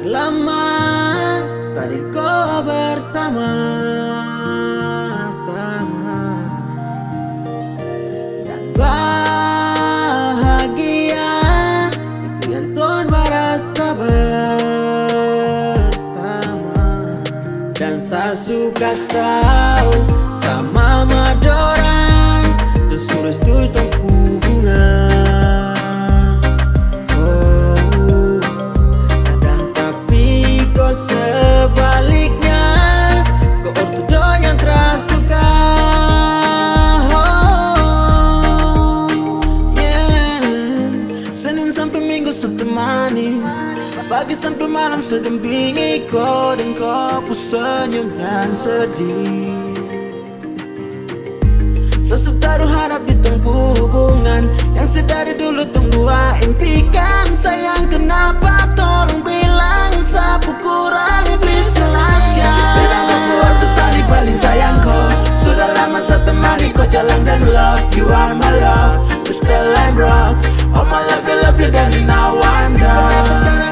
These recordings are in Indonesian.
Lama saat kau bersama sama. Dan bahagia Itu yang Tuhan merasa bersama. Dan saya suka tahu Sama Madonna. Pagi sampai malam sedampingi kau Dan kau ku senyum dan sedih. Sesetaruh harap di tengku hubungan Yang sedari dulu tong dua impikan. Sayang kenapa tolong bilang Sapu kurang please jelaskan Bilang aku artis di paling sayang kau. Sudah lama saya temani kau jalan dan love. You are my love wrong All my love you love you dan now I'm done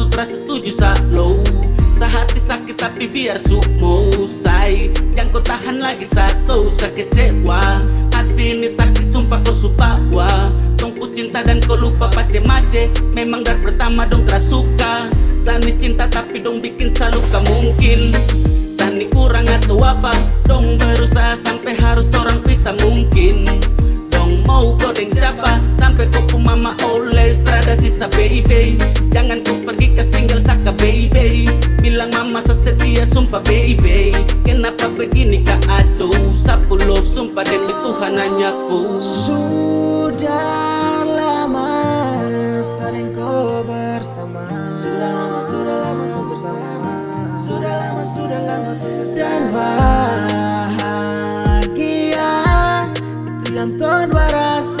ortu terasa setuju lo. Sehati sakit tapi biar sumo say Yang kau tahan lagi satu Sakit kecewa. Hati ini sakit sumpah kau subawa. Tungku cinta dan kau lupa pace mace Memang dari pertama dong suka. Sani cinta tapi dong bikin saluka mungkin mau kau dengan siapa? Sampai kau mama oleh strada sisa baby. Jangan kau pergi kas tinggal saka baby. Bilang mama sesetia sumpah baby. Kenapa begini kak aduh Sapu love sumpah demi Tuhan hanya ku. Sudah lama saling kau bersama. Sudah lama, sudah lama bersama. Sudah lama, sudah lama Dan bahagia llanto no